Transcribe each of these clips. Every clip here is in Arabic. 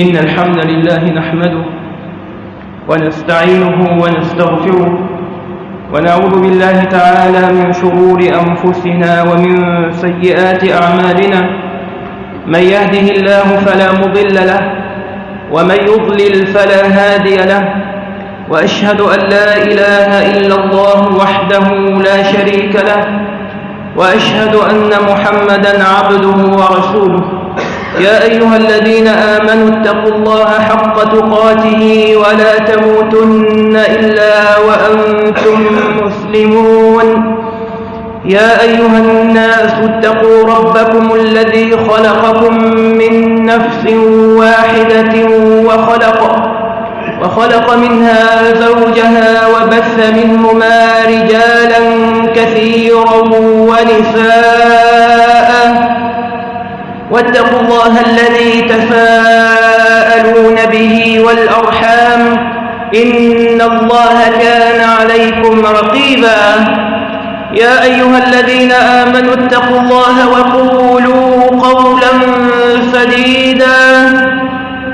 إن الحمد لله نحمده ونستعينه ونستغفره ونعوذ بالله تعالى من شرور أنفسنا ومن سيئات أعمالنا من يهده الله فلا مضل له ومن يضلل فلا هادي له وأشهد أن لا إله إلا الله وحده لا شريك له وأشهد أن محمدا عبده ورسوله يا أيها الذين آمنوا اتقوا الله حق تقاته ولا تموتن إلا وأنتم مسلمون. يا أيها الناس اتقوا ربكم الذي خلقكم من نفس واحدة وخلق وخلق منها زوجها وبث منهما رجالا كثيرا ونساء واتقوا الله الذي تساءلون به والأرحام إن الله كان عليكم رقيبا. يا أيها الذين آمنوا اتقوا الله وقولوا قولا سديدا.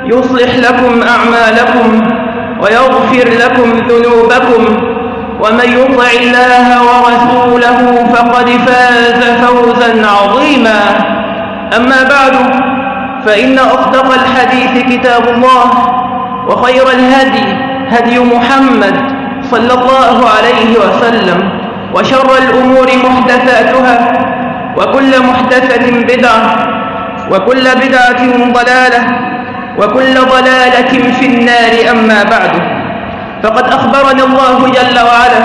يصلح لكم أعمالكم ويغفر لكم ذنوبكم. ومن يطع الله ورسوله فقد فاز فوزا عظيما. أما بعد فإن أصدق الحديث كتاب الله وخير الهدي هدي محمد صلى الله عليه وسلم وشر الأمور محدثاتها وكل محدثة بدعة وكل بدعة ضلالة وكل ضلالة في النار أما بعد. فقد أخبرنا الله جل وعلا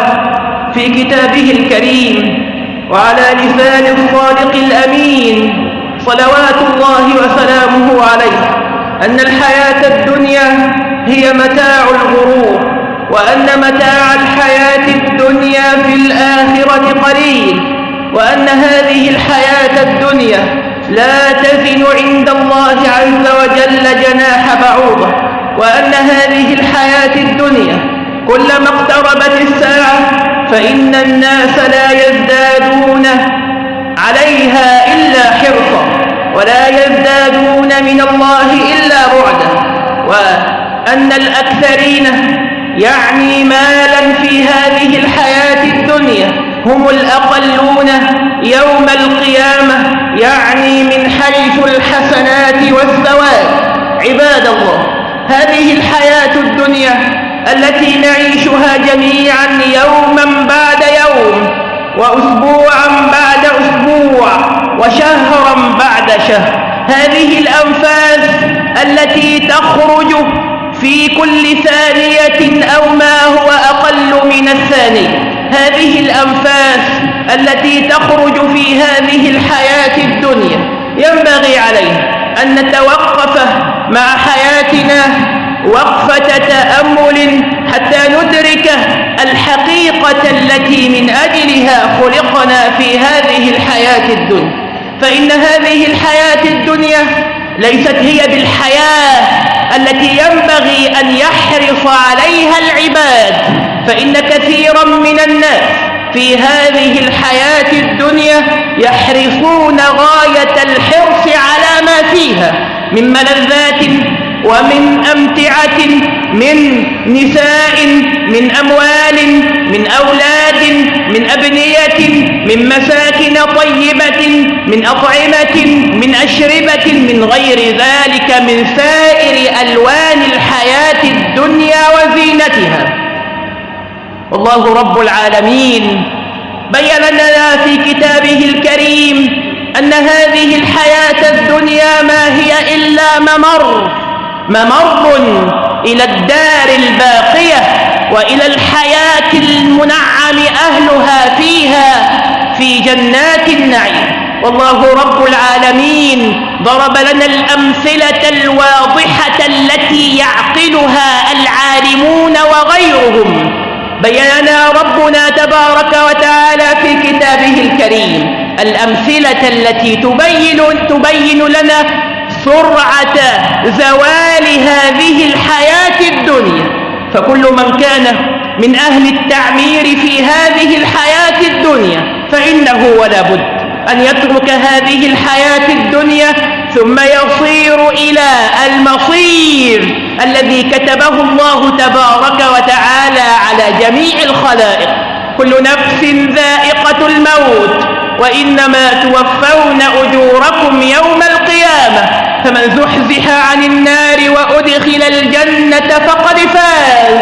في كتابه الكريم وعلى لسان الصادق الأمين صلوات الله وسلامه عليه أن الحياة الدنيا هي متاع الغرور وأن متاع الحياة الدنيا في الآخرة قليل وأن هذه الحياة الدنيا لا تزن عند الله عز وجل جناح بعوضة وأن هذه الحياة الدنيا كلما اقتربت الساعة فإن الناس لا يزدادون عليها إلا حرصا ولا يزدادون من الله إلا بعدا وأن الأكثرين يعني مالا في هذه الحياة الدنيا هم الأقلون يوم القيامة يعني من حيث الحسنات والثواب عباد الله هذه الحياة الدنيا التي نعيشها جميعا يوما بعد يوم وأسبوعا بعد أسبوع وشهرا بعد شهر. هذه الأنفاس التي تخرج في كل ثانية أو ما هو أقل من الثانية هذه الأنفاس التي تخرج في هذه الحياة الدنيا. ينبغي علينا أن نتوقف مع حياتنا وقفة تأمل حتى ندرك الحقيقة التي من أجلها خلقنا في هذه الحياة الدنيا. فإن هذه الحياة الدنيا ليست هي بالحياة التي ينبغي أن يحرص عليها العباد فإن كثيرا من الناس في هذه الحياة الدنيا يحرصون غاية الحرص على ما فيها من ملذات ومن أمتعة من نساء من أموال من أولاد من أبنية من مساكن طيبة من أطعمة من أشربة من غير ذلك من سائر ألوان الحياة الدنيا وزينتها. والله رب العالمين بين لنا في كتابه الكريم أن هذه الحياة الدنيا ما هي إلا ممر. ممر إلى الدار الباقية وإلى الحياة المنعم أهلها فيها في جنات النعيم. والله رب العالمين ضرب لنا الأمثلة الواضحة التي يعقلها العالمون وغيرهم. بينا ربنا تبارك وتعالى في كتابه الكريم. الأمثلة التي تبين, تبين لنا سرعة زوال هذه الحياة الدنيا. فكل من كان من أهل التعمير في هذه الحياة الدنيا فإنه ولا بد أن يترك هذه الحياة الدنيا ثم يصير إلى المصير الذي كتبه الله تبارك وتعالى على جميع الخلائق. كل نفس ذائقة الموت وإنما توفون أجوركم يوم القيامة. فمن زحزح عن النار وأدخل الجنة فقد فاز.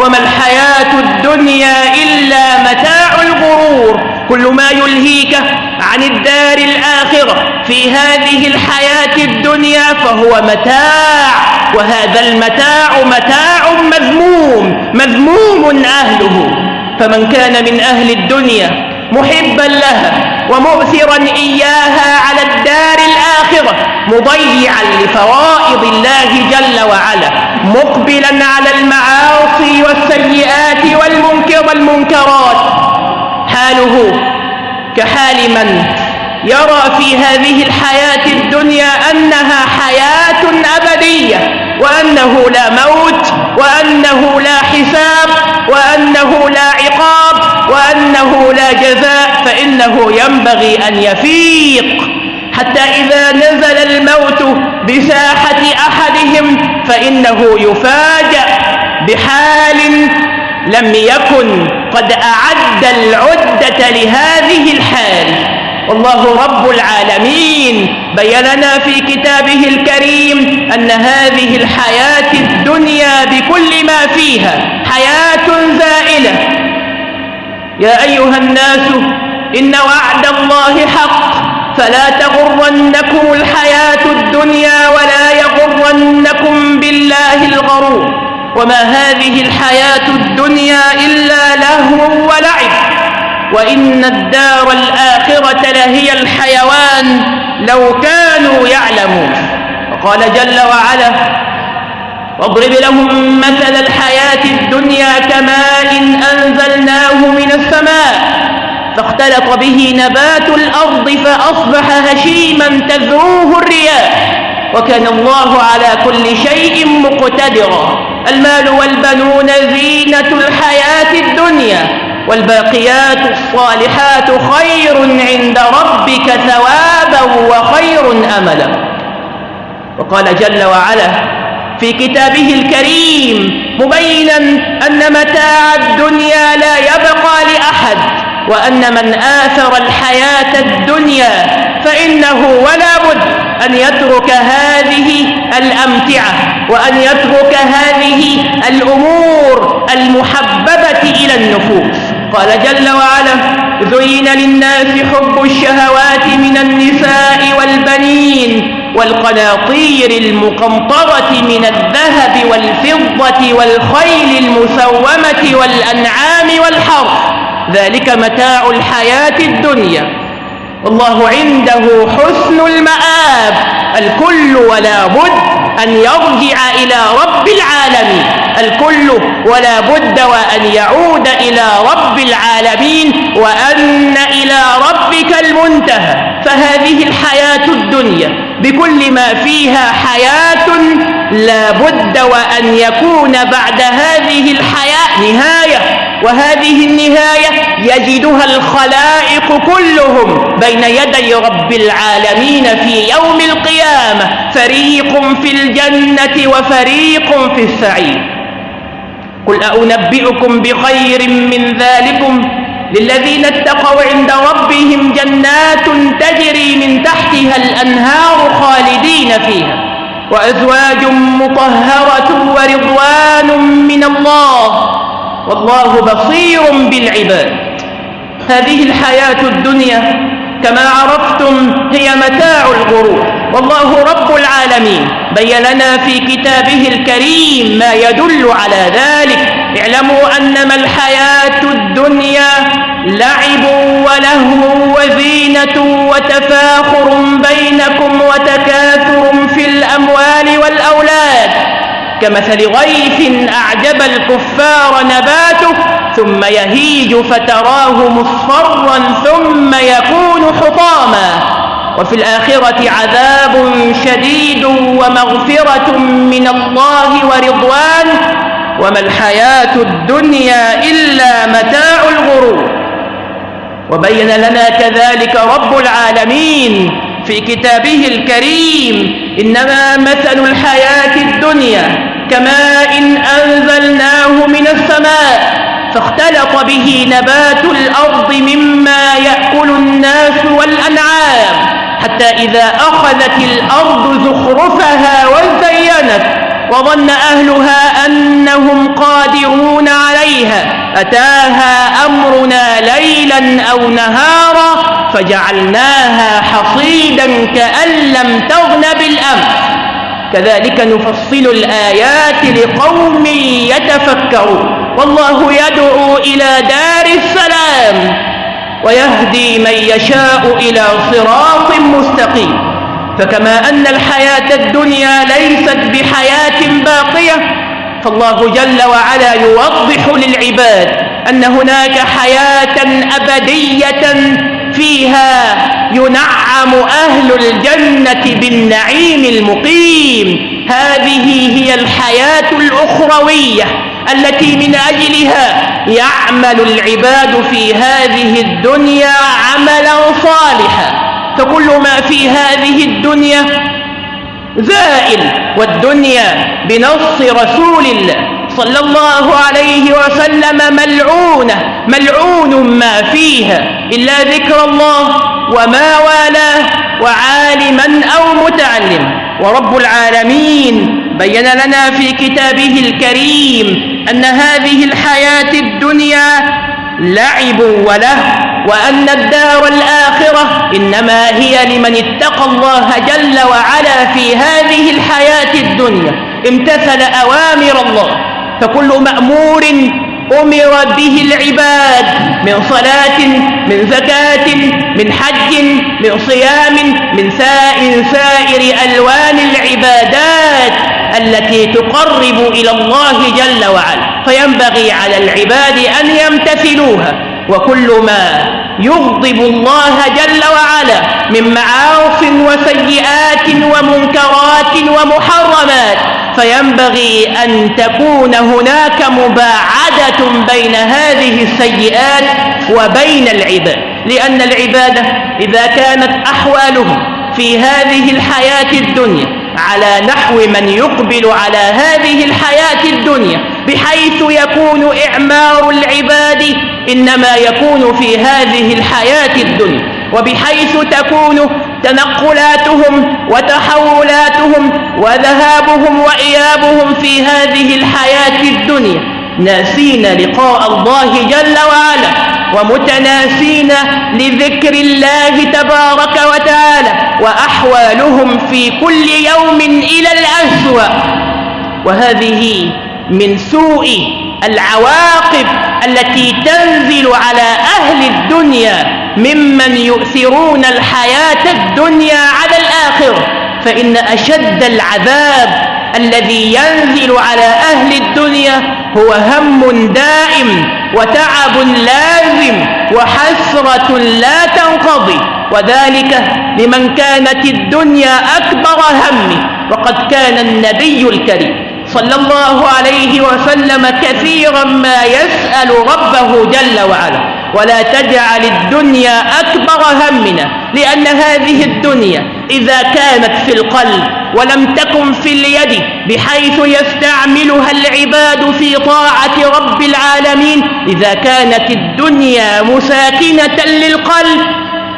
وما الحياة الدنيا إلا متاع الغرور. كل ما يلهيك عن الدار الآخرة في هذه الحياة الدنيا فهو متاع. وهذا المتاع متاع مذموم مذموم أهله. فمن كان من أهل الدنيا محبا لها ومؤثرا إياها على الدار الآخرة مضيعا لفرائض الله جل وعلا مقبلا على المعاصي والسيئات والمنكر والمنكرات. حاله كحال من يرى في هذه الحياة الدنيا أنها حياة أبدية وأنه لا موت وأنه لا حساب وأنه لا عقاب وأنه لا جزاء فإنه ينبغي أن يفيق. حتى إذا نزل الموت بساحة أحدهم فإنه يفاجأ بحال لم يكن قد أعد العدة لهذه الحال. والله رب العالمين بين لنا في كتابه الكريم أن هذه الحياة الدنيا بكل ما فيها حياة زائلة. يا أيها الناس إن وعد الله حق. فلا تغرنكم الحياة الدنيا ولا يغرنكم بالله الغرور وما هذه الحياة الدنيا إلا لهو ولعب وإن الدار الآخرة لهي الحيوان لو كانوا يعلمون. وقال جل وعلا واضرب لهم مثل الحياة الدنيا كماء أنزلناه من السماء فاختلط به نبات الأرض فأصبح هشيما تذروه الرياح. وكان الله على كل شيء مقتدرا. المال والبنون زينة الحياة الدنيا والباقيات الصالحات خير عند ربك ثوابا وخير أملا. وقال جل وعلا في كتابه الكريم مبينا أن متاع الدنيا لا يبقى لأحد. وأن من آثر الحياة الدنيا فإنه ولا بد أن يترك هذه الأمتعة وأن يترك هذه الأمور المحببة إلى النفوس. قال جل وعلا زين للناس حب الشهوات من النساء والبنين والقناطير المقنطرة من الذهب والفضة والخيل المسومة والأنعام والحرث. ذلك متاع الحياة الدنيا. والله عنده حسن المآب الكل ولا بد أن يرجع إلى رب العالمين. الكل ولا بد وأن يعود إلى رب العالمين وأن إلى ربك المنتهى. فهذه الحياة الدنيا بكل ما فيها حياة لا بد وأن يكون بعد هذه الحياة نهاية. وهذه النهاية يجدها الخلائق كلهم بين يدي رب العالمين في يوم القيامة. فريق في الجنة وفريق في السعير. قل أنبئكم بخير من ذلكم؟ للذين اتقوا عند ربهم جنات تجري من تحتها الأنهار خالدين فيها. وأزواج مطهرة ورضوان من الله. والله بصير بالعباد. هذه الحياة الدنيا كما عرفتم هي متاع الغرور. والله رب العالمين بين لنا في كتابه الكريم ما يدل على ذلك. اعلموا أنما الحياة الدنيا لعب ولهو وزينة وتفاخر بينكم وتكاثر في الأموال كمثل غيث أعجب الكفار نباته ثم يهيج فتراه مصفرا ثم يكون حطاما. وفي الآخرة عذاب شديد ومغفرة من الله ورضوان. وما الحياة الدنيا إلا متاع الغرور. وبين لنا كذلك رب العالمين. في كتابه الكريم إنما مثل الحياة الدنيا كماء أنزلناه من السماء فاختلط به نبات الأرض مما يأكل الناس والأنعام حتى إذا أخذت الأرض زخرفها وزينت وظن أهلها أنهم قادرون عليها أتاها أمرنا ليلا أو نهارا فجعلناها حصيدا كأن لم تغن بالأمس كذلك نفصل الآيات لقوم يتفكرون. والله يدعو إلى دار السلام ويهدي من يشاء إلى صراط مستقيم. فكما أن الحياة الدنيا ليست بحياة باقية فالله جل وعلا يوضح للعباد أن هناك حياة أبدية فيها ينعم أهل الجنة بالنعيم المقيم. هذه هي الحياة الأخروية التي من أجلها يعمل العباد في هذه الدنيا عملا صالحا. فكل ما في هذه الدنيا زائل والدنيا بنص رسول الله. صلى الله عليه وسلم ملعونة ملعون ما فيها إلا ذكر الله وما والاه وعالما أو متعلم. ورب العالمين بين لنا في كتابه الكريم أن هذه الحياة الدنيا لعب وله وأن الدار الآخرة إنما هي لمن اتقى الله جل وعلا في هذه الحياة الدنيا. امتثل أوامر الله. فكل مأمور أمر به العباد من صلاة من زكاة من حج من صيام من سائر سائر ألوان العبادات التي تقرب إلى الله جل وعلا. فينبغي على العباد أن يمتثلوها. وكل ما يغضب الله جل وعلا من معاص وسيئات ومنكرات ومحرمات فينبغي أن تكون هناك مباعدة بين هذه السيئات وبين العباد. لأن العبادة إذا كانت أحوالهم في هذه الحياة الدنيا على نحو من يقبل على هذه الحياة الدنيا بحيث يكون إعمار العباد إنما يكون في هذه الحياة الدنيا. وبحيث تكون تنقلاتهم وتحولاتهم وذهابهم وإيابهم في هذه الحياة الدنيا. ناسين لقاء الله جل وعلا ومتناسين لذكر الله تبارك وتعالى وأحوالهم في كل يوم إلى الأسوأ. وهذه من سوء العواقب التي تنزل على أهل الدنيا ممن يؤثرون الحياة الدنيا على الآخرة. فإن أشد العذاب الذي ينزل على أهل الدنيا هو هم دائم وتعب لازم وحسرة لا تنقضي. وذلك لمن كانت الدنيا أكبر همه وقد كان النبي الكريم صلى الله عليه وسلم كثيرا ما يسأل ربه جل وعلا. ولا تجعل الدنيا أكبر همنا لأن هذه الدنيا إذا كانت في القلب ولم تكن في اليد بحيث يستعملها العباد في طاعة رب العالمين. إذا كانت الدنيا مساكنة للقلب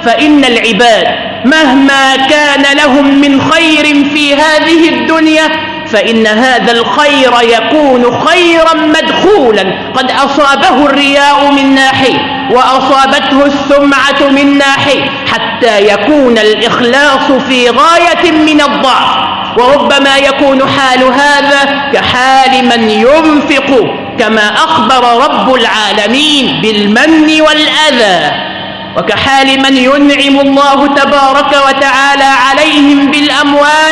فإن العباد مهما كان لهم من خير في هذه الدنيا فإن هذا الخير يكون خيرا مدخولا. قد أصابه الرياء من ناحية وأصابته السمعة من ناحية حتى يكون الإخلاص في غاية من الضعف. وربما يكون حال هذا كحال من ينفق كما أخبر رب العالمين بالمن والأذى. وكحال من ينعم الله تبارك وتعالى عليهم بالأموال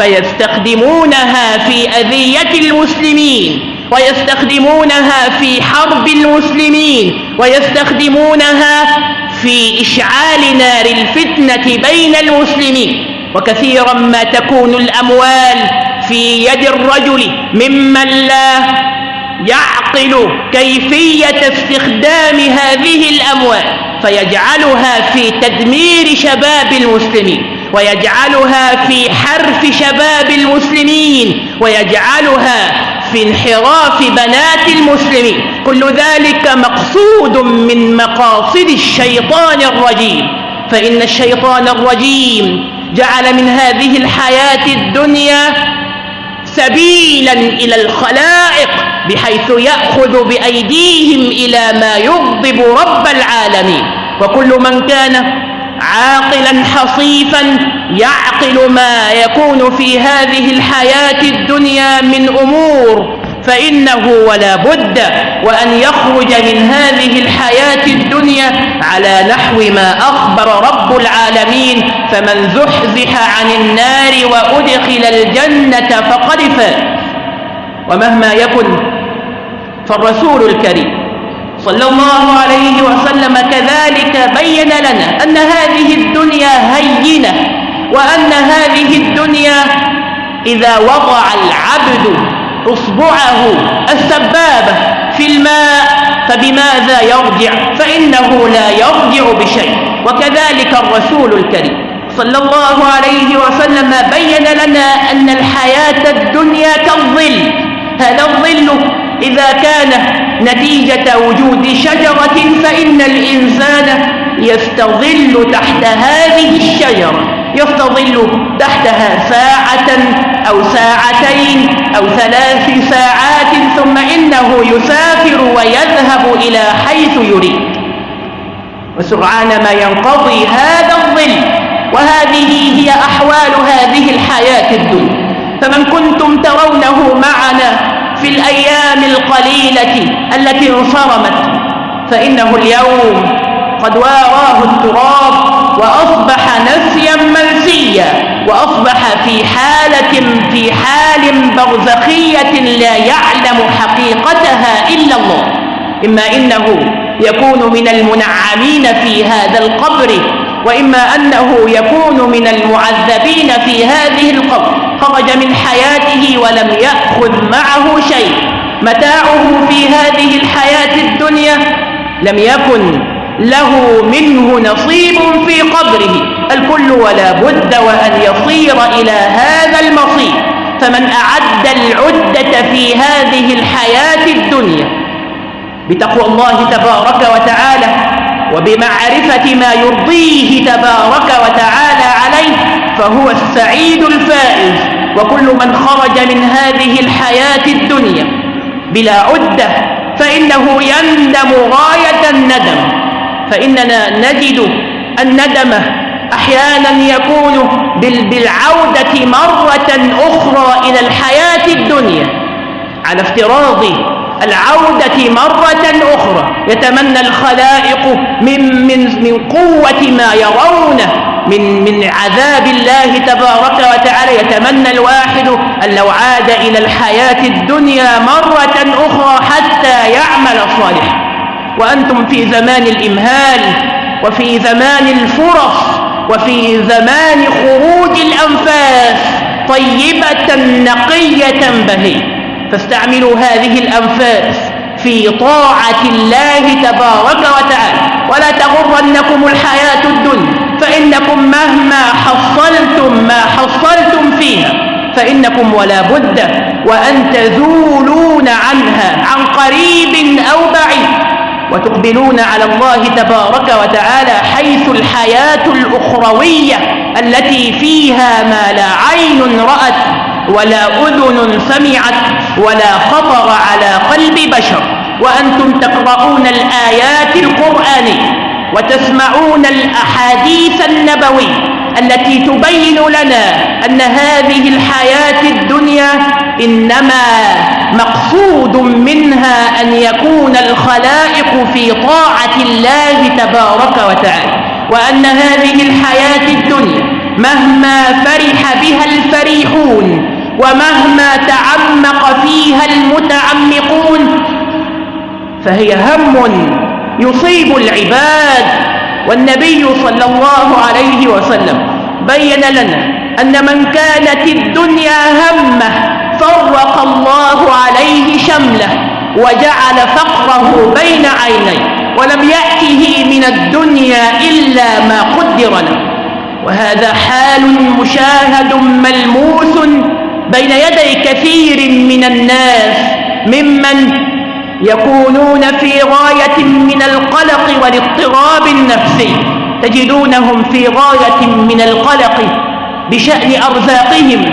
فيستخدمونها في أذية المسلمين ويستخدمونها في حرب المسلمين ويستخدمونها في إشعال نار الفتنة بين المسلمين. وكثيرا ما تكون الأموال في يد الرجل ممن لا يعقل كيفية استخدام هذه الأموال فيجعلها في تدمير شباب المسلمين. ويجعلها في حرف شباب المسلمين ويجعلها في انحراف بنات المسلمين. كل ذلك مقصود من مقاصد الشيطان الرجيم. فإن الشيطان الرجيم جعل من هذه الحياة الدنيا سبيلا إلى الخلائق بحيث يأخذ بأيديهم إلى ما يغضب رب العالمين. وكل من كان عاقلا حصيفا يعقل ما يكون في هذه الحياة الدنيا من أمور فإنه ولا بد وأن يخرج من هذه الحياة الدنيا على نحو ما أخبر رب العالمين فمن زحزح عن النار وأدخل الجنة فقد فات ومهما يكن فالرسول الكريم صلى الله عليه وسلم كذلك بين لنا أن هذه الدنيا هينة وأن هذه الدنيا إذا وضع العبد إصبعه السبابة في الماء فبماذا يرجع؟ فإنه لا يرجع بشيء. وكذلك الرسول الكريم صلى الله عليه وسلم بين لنا أن الحياة الدنيا كالظل. هذا الظل إذا كان نتيجة وجود شجرة فإن الإنسان يستظل تحت هذه الشجرة يستظل تحتها ساعة أو ساعتين أو ثلاث ساعات ثم إنه يسافر ويذهب إلى حيث يريد. وسرعان ما ينقضي هذا الظل وهذه هي أحوال هذه الحياة الدنيا. فمن كنتم ترونه معنا في الأيام القليلة التي انصرمت فإنه اليوم قد واراه التراب وأصبح نسيا منسيا وأصبح في حالة في حال برزخية لا يعلم حقيقتها إلا الله. إما إنه يكون من المنعمين في هذا القبر وإما أنه يكون من المعذبين في هذه القبر. خرج من حياته ولم يأخذ معه شيء. متاعه في هذه الحياة الدنيا لم يكن له منه نصيب في قبره. الكل ولا بد وأن يصير إلى هذا المصير. فمن أعد العدة في هذه الحياة الدنيا بتقوى الله تبارك وتعالى وبمعرفة ما يرضيه تبارك وتعالى فهو السعيد الفائز وكل من خرج من هذه الحياة الدنيا بلا عدة فإنه يندم غاية الندم. فإننا نجد الندم أحيانا يكون بالعودة مرة أخرى إلى الحياة الدنيا على افتراض العودة مرة أخرى. يتمنى الخلائق من, من, من قوة ما يرونه من, من عذاب الله تبارك وتعالى. يتمنى الواحد أن لو عاد إلى الحياة الدنيا مرة أخرى حتى يعمل صالحا. وأنتم في زمان الإمهال وفي زمان الفرص وفي زمان خروج الأنفاس طيبة نقية بهية فاستعملوا هذه الأنفاس في طاعة الله تبارك وتعالى. ولا تغرنكم الحياة الدنيا فإنكم مهما حصلتم ما حصلتم فيها فإنكم ولا بد وأن تزولون عنها عن قريب أو بعيد. وتقبلون على الله تبارك وتعالى حيث الحياة الأخروية التي فيها ما لا عين رأت ولا أذن سمعت. ولا خطر على قلب بشر. وأنتم تقرؤون الآيات القرآنية وتسمعون الأحاديث النبوية التي تبين لنا أن هذه الحياة الدنيا إنما مقصود منها أن يكون الخلائق في طاعة الله تبارك وتعالى وأن هذه الحياة الدنيا مهما فرح بها الفريحون ومهما تعمق فيها المتعمقون فهي هم يصيب العباد. والنبي صلى الله عليه وسلم بين لنا أن من كانت الدنيا همة فرق الله عليه شمله وجعل فقره بين عينيه ولم يأته من الدنيا إلا ما قدر له. وهذا حال مشاهد ملموس بين يدي كثير من الناس ممن يكونون في غاية من القلق والاضطراب النفسي تجدونهم في غاية من القلق بشأن أرزاقهم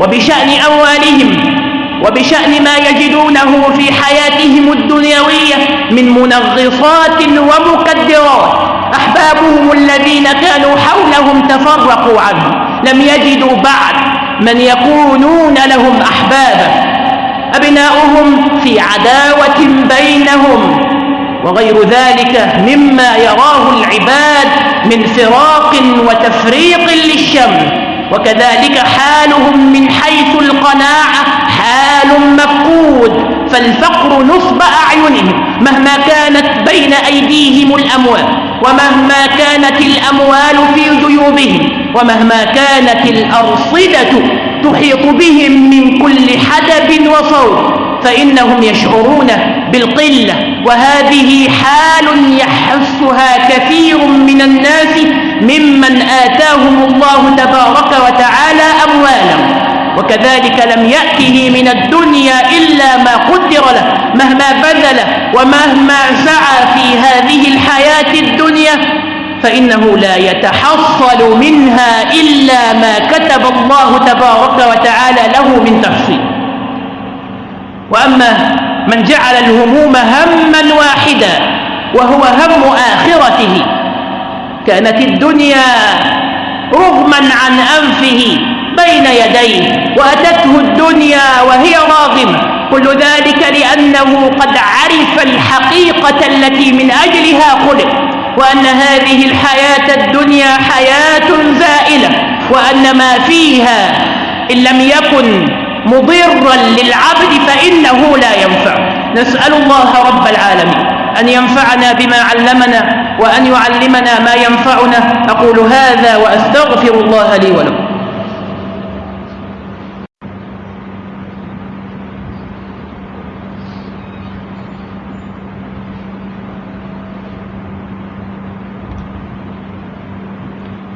وبشأن أموالهم وبشأن ما يجدونه في حياتهم الدنيوية من منغصات ومكدرات. أحبابهم الذين كانوا حولهم تفرقوا عنه لم يجدوا بعد من يكونون لهم أحبابا. أبناؤهم في عداوة بينهم. وغير ذلك مما يراه العباد من فراق وتفريق للشمل وكذلك حالهم من حيث القناعة حال مفقود. فالفقر نصب أعينهم مهما كانت بين أيديهم الأموال. ومهما كانت الأموال في جيوبهم ومهما كانت الأرصدة تحيط بهم من كل حدب وصوت فإنهم يشعرون بالقلة وهذه حال يحسها كثير من الناس ممن آتاهم الله تبارك وتعالى أموالا وكذلك لم يأته من الدنيا إلا ما قدر له مهما بذل ومهما سعى في هذه الحياة الدنيا فإنه لا يتحصل منها إلا ما كتب الله تبارك وتعالى له من تحصيل. وأما من جعل الهموم هما واحدا وهو هم آخرته كانت الدنيا رغما عن أنفه بين يديه وأتته الدنيا وهي راغمة. كل ذلك لأنه قد عرف الحقيقة التي من أجلها خلق وأن هذه الحياة الدنيا حياة زائلة وأن ما فيها إن لم يكن مضرا للعبد فإنه لا ينفع. نسأل الله رب العالمين أن ينفعنا بما علمنا وأن يعلمنا ما ينفعنا. أقول هذا وأستغفر الله لي ولكم.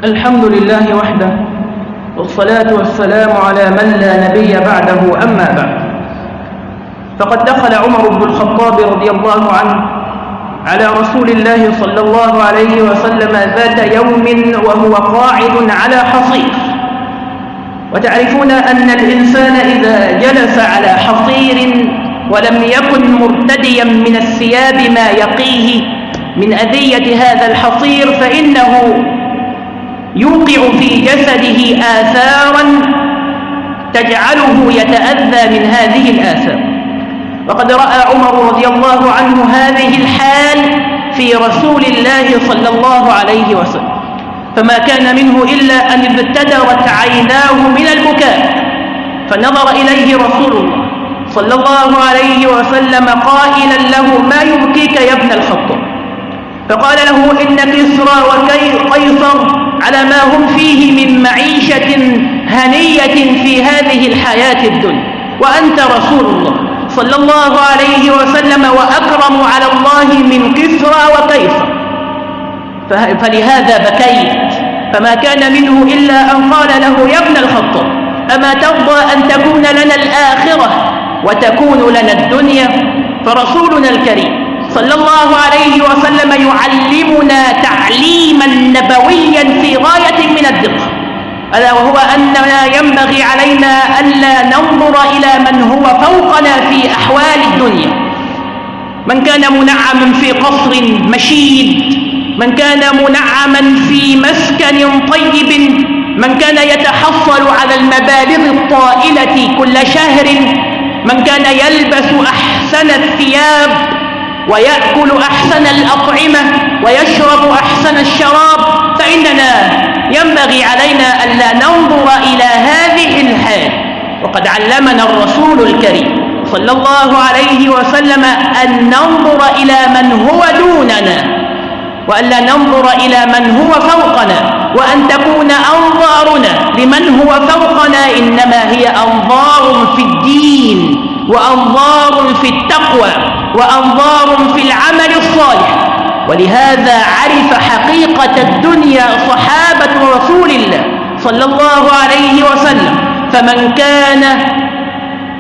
الحمد لله وحده والصلاة والسلام على من لا نبي بعده أما بعد. فقد دخل عمر بن الخطاب رضي الله عنه على رسول الله صلى الله عليه وسلم ذات يوم وهو قاعد على حصير. وتعرفون أن الإنسان إذا جلس على حصير ولم يكن مرتديا من الثياب ما يقيه من أذية هذا الحصير فإنه يوقع في جسده آثارا تجعله يتأذى من هذه الآثار. وقد رأى عمر رضي الله عنه هذه الحال في رسول الله صلى الله عليه وسلم. فما كان منه إلا أن ابتدرت عيناه من البكاء فنظر إليه رسول الله صلى الله عليه وسلم قائلا له ما يبكيك يا ابن الخطاب؟ فقال له إن كسرى وقيصر على ما هم فيه من معيشة هنية في هذه الحياة الدنيا. وأنت رسول الله صلى الله عليه وسلم وأكرم على الله من كسرى وكيسر فلهذا بكيت. فما كان منه إلا أن قال له يا ابن الخطاب أما ترضى أن تكون لنا الآخرة وتكون لنا الدنيا؟ فرسولنا الكريم صلى الله عليه وسلم يعلمنا تعليما نبويا في غاية من الدقة. ألا وهو أننا ينبغي علينا ألا ننظر إلى من هو فوقنا في أحوال الدنيا. من كان منعما في قصر مشيد من كان منعما في مسكن طيب من كان يتحصل على المبالغ الطائلة كل شهر من كان يلبس أحسن الثياب ويأكل أحسن الأطعمة ويشرب أحسن الشراب فإننا ينبغي علينا ألا ننظر إلى هذه الحال. وقد علمنا الرسول الكريم صلى الله عليه وسلم أن ننظر إلى من هو دوننا وألا ننظر إلى من هو فوقنا وأن تكون أنظارنا لمن هو فوقنا إنما هي أنظار في الدين. وأنظار في التقوى وأنظار في العمل الصالح. ولهذا عرف حقيقة الدنيا صحابة رسول الله صلى الله عليه وسلم. فمن كان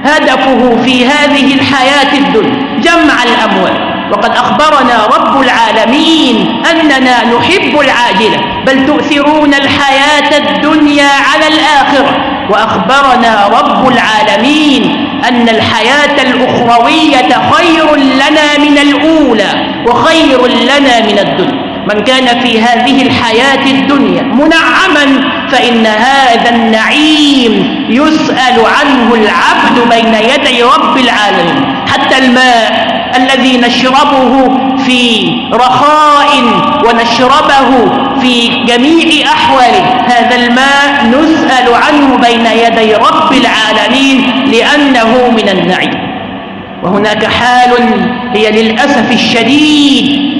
هدفه في هذه الحياة الدنيا جمع الأموال. وقد أخبرنا رب العالمين أننا نحب العاجلة. بل تؤثرون الحياة الدنيا على الآخرة. وأخبرنا رب العالمين أن الحياة الأخروية خير لنا من الأولى وخير لنا من الدنيا. من كان في هذه الحياة الدنيا منعما فإن هذا النعيم يسأل عنه العبد بين يدي رب العالمين. حتى الماء الذي نشربه في رخاء ونشربه في جميع أحواله. هذا الماء نسأل عنه بين يدي رب العالمين لأنه من النعيم. وهناك حال هي للأسف الشديد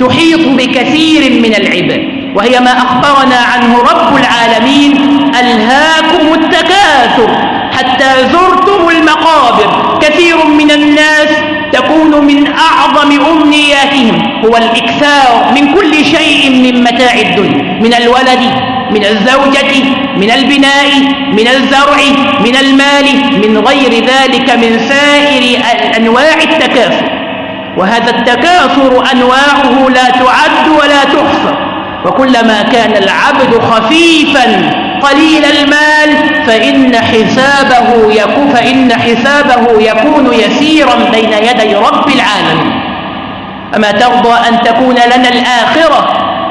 تحيط بكثير من العباد وهي ما أخبرنا عنه رب العالمين ألهاكم التكاثر حتى زرتم المقابر. كثير من الناس تكون من أعظم أمنياتهم هو الإكثار من كل شيء من متاع الدنيا من الولد من الزوجة من البناء من الزرع من المال من غير ذلك من سائر أنواع التكاثر. وهذا التكاثر أنواعه لا تعد ولا تحصى. وكلما كان العبد خفيفا قليل المال فإن حسابه يكون فإن حسابه يكون يسيرا بين يدي رب العالمين. أما ترضى أن تكون لنا الآخرة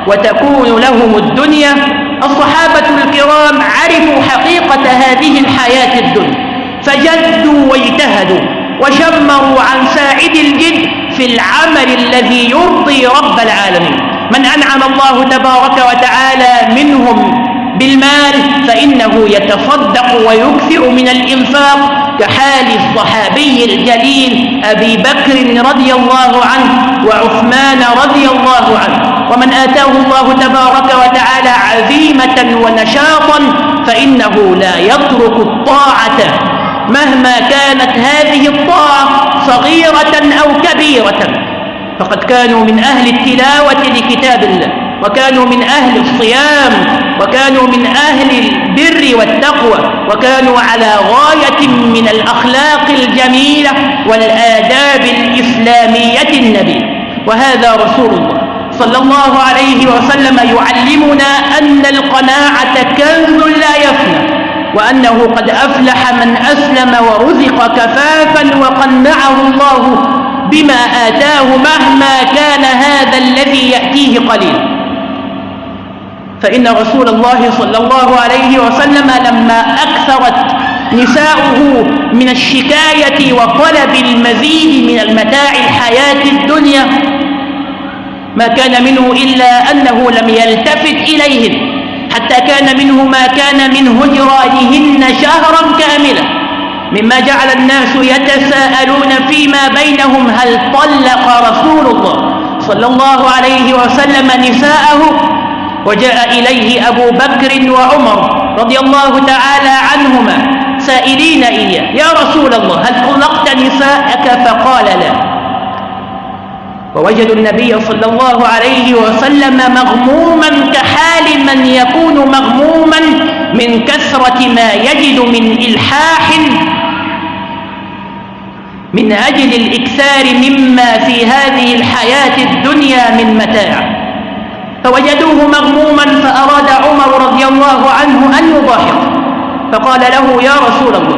وتكون لهم الدنيا الصحابة الكرام عرفوا حقيقة هذه الحياة الدنيا. فجدوا واجتهدوا وشمروا عن ساعد الجد في العمل الذي يرضي رب العالمين. من أنعم الله تبارك وتعالى منهم بالمال فإنه يتصدق ويكثر من الإنفاق كحال الصحابي الجليل أبي بكر رضي الله عنه وعثمان رضي الله عنه. ومن آتاه الله تبارك وتعالى عزيمة ونشاطا فإنه لا يترك الطاعة. مهما كانت هذه الطاعة صغيرة أو كبيرة فقد كانوا من أهل التلاوة لكتاب الله. وكانوا من أهل الصيام وكانوا من أهل البر والتقوى وكانوا على غاية من الأخلاق الجميلة والآداب الإسلامية النبي وهذا رسول الله صلى الله عليه وسلم يعلمنا أن القناعة كنز لا يفنى وأنه قد أفلح من أسلم ورزق كفافا وقنعه الله بما آتاه مهما كان هذا الذي يأتيه قليل فإن رسول الله صلى الله عليه وسلم لما أكثرت نساؤه من الشكاية وطلب المزيد من المتاع الحياة الدنيا ما كان منه إلا أنه لم يلتفت إليهن حتى كان منه ما كان من هجرانهن شهرا كاملا مما جعل الناس يتساءلون فيما بينهم هل طلق رسول الله صلى الله عليه وسلم نساءه وجاء إليه أبو بكر وعمر رضي الله تعالى عنهما سائلين إياه يا رسول الله هل طلقت نساءك? فقال لا. ووجدوا النبي صلى الله عليه وسلم مغموما كحال من يكون مغموما من كثرة ما يجد من إلحاح من أجل الإكثار مما في هذه الحياة الدنيا من متاع. فوجدوه مغموما فأراد عمر رضي الله عنه أن يضاحك فقال له يا رسول الله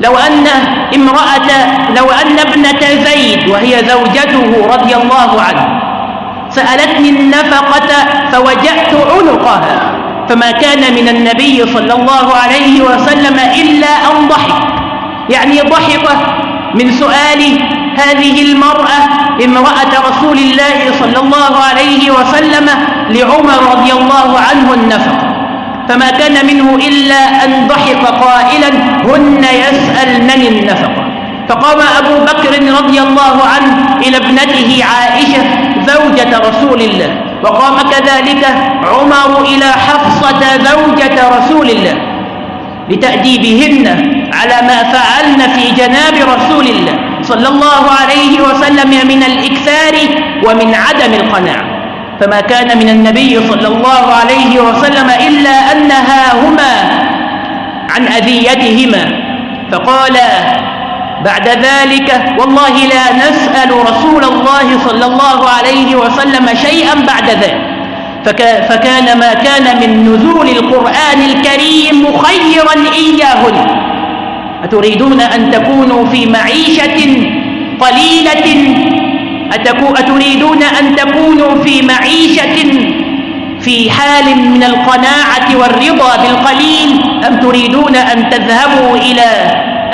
لو أن امرأة لو أن ابنة زيد وهي زوجته رضي الله عنه سألتني النفقة فوجأت عنقها فما كان من النبي صلى الله عليه وسلم إلا أن ضحك. يعني ضحك من سؤال هذه المرأة امرأة رسول الله صلى الله عليه وسلم لعمر رضي الله عنه النفقة فما كان منه إلا أن ضحك قائلا هن يسألنني النفقة فقام أبو بكر رضي الله عنه إلى ابنته عائشة زوجة رسول الله. وقام كذلك عمر إلى حفصة زوجة رسول الله لتأديبهن على ما فعلن في جناب رسول الله. صلى الله عليه وسلم من الإكثار ومن عدم القناعة فما كان من النبي صلى الله عليه وسلم إلا أنها هما عن أذيتهما. فقال بعد ذلك والله لا نسأل رسول الله صلى الله عليه وسلم شيئا بعد ذلك. فكان ما كان من نزول القرآن الكريم مخيرا إياهن. أتريدون أن تكونوا في معيشة قليلة؟ أتريدون أن تكونوا في معيشة في حال من القناعة والرضا بالقليل؟ أم تريدون أن تذهبوا إلى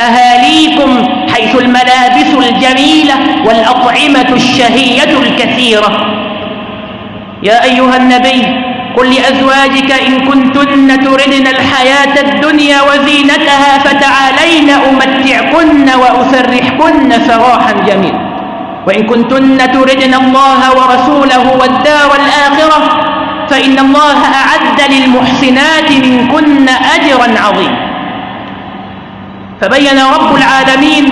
أهاليكم حيث الملابس الجميلة والأطعمة الشهية الكثيرة؟ يا أيها النبي قل لأزواجك إن كنتن تردن الحياة الدنيا وزينتها فتعالين أمتعكن وأسرحكن سراحا جميلا وإن كنتن تردن الله ورسوله والدار الآخرة فإن الله أعد للمحسنات منكن أجرا عظيما فبين رب العالمين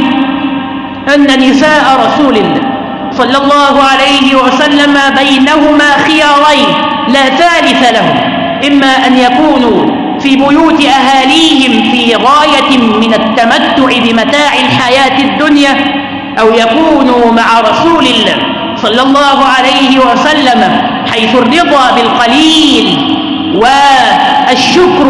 أن نساء رسول الله صلى الله عليه وسلم بينهما خيارين لا ثالث لهم. إما أن يكونوا في بيوت أهاليهم في غاية من التمتع بمتاع الحياة الدنيا أو يكونوا مع رسول الله صلى الله عليه وسلم حيث الرضا بالقليل والشكر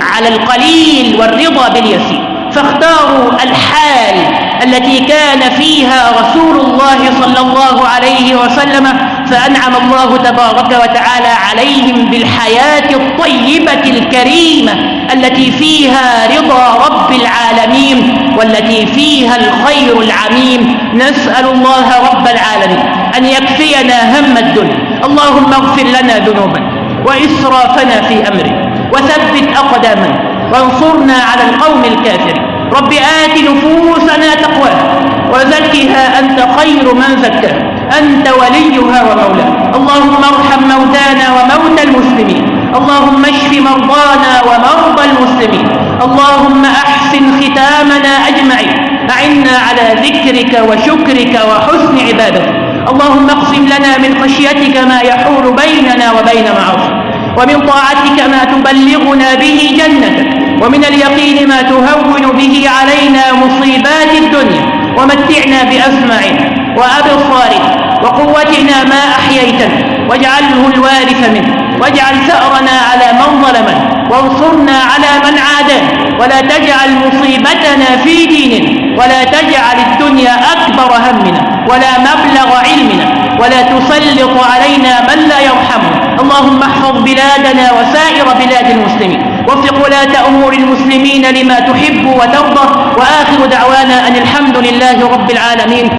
على القليل والرضا باليسير. فاختاروا الحال التي كان فيها رسول الله صلى الله عليه وسلم فأنعم الله تبارك وتعالى عليهم بالحياة الطيبة الكريمة التي فيها رضا رب العالمين والتي فيها الخير العميم. نسأل الله رب العالمين أن يكفينا هم الدنيا. اللهم اغفر لنا ذنوبنا وإسرافنا في أمرنا وثبت أقدامنا وانصرنا على القوم الكافرين. رب آت نفوسنا تقواها وزكها أنت خير من زكاها أنت وليها ومولاها. اللهم ارحم موتانا وموتى المسلمين. اللهم اشف مرضانا ومرضى المسلمين. اللهم أحسن ختامنا أجمعين. أعنا على ذكرك وشكرك وحسن عبادتك. اللهم اقسم لنا من خشيتك ما يحول بيننا وبين معاصيك. ومن طاعتك ما تبلغنا به جنتك. ومن اليقين ما تهون به علينا مصيبات الدنيا ومتعنا بأسماعنا وأبصارنا وقوتنا ما أحييتنا واجعله الوارث منه واجعل ثأرنا على من ظلمنا وانصرنا على من عادانا ولا تجعل مصيبتنا في ديننا ولا تجعل الدنيا أكبر همنا ولا مبلغ علمنا ولا تسلط علينا من لا يرحمنا. اللهم احفظ بلادنا وسائر بلاد المسلمين. وفق ولاة أمور المسلمين لما تحب وترضى وآخر دعوانا أن الحمد لله رب العالمين.